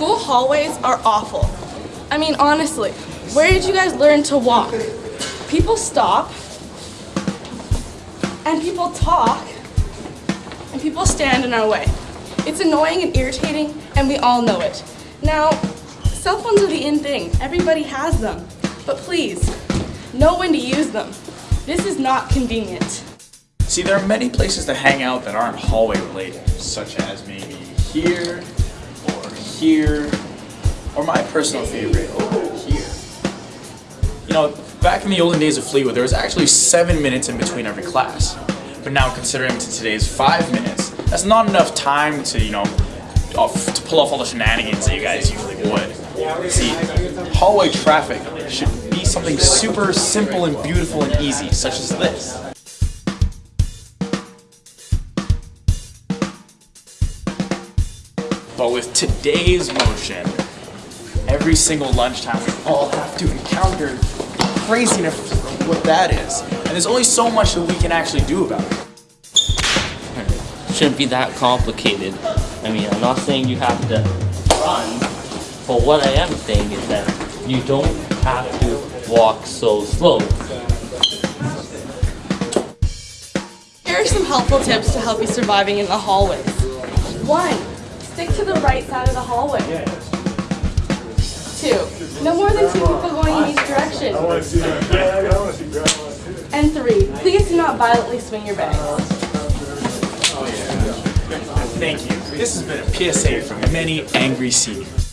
School hallways are awful. I mean, honestly, where did you guys learn to walk? People stop, and people talk, and people stand in our way. It's annoying and irritating, and we all know it. Now, cell phones are the in thing. Everybody has them. But please, know when to use them. This is not convenient. See, there are many places to hang out that aren't hallway related, such as maybe here, here, or my personal favorite, over here. You know, back in the olden days of Fleetwood, there was actually seven minutes in between every class. But now, considering to today's five minutes, that's not enough time to, you know, off, to pull off all the shenanigans that you guys usually would. See, hallway traffic should be something super simple and beautiful and easy, such as this. But with today's motion, every single lunchtime we all have to encounter the craziness of what that is. And there's only so much that we can actually do about it. Shouldn't be that complicated. I mean, I'm not saying you have to run, but what I am saying is that you don't have to walk so slow. Here are some helpful tips to help you surviving in the hallways. One, stick to the right side of the hallway. Two, no more than two people going in each direction. And three, please do not violently swing your bags. Thank you. This has been a PSA from many angry seniors.